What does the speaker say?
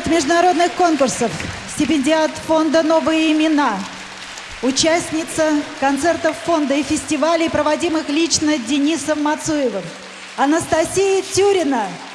Лауреат международных конкурсов, стипендиат фонда «Новые имена», участница концертов фонда и фестивалей, проводимых лично Денисом Мацуевым. Анастасия Тюрина –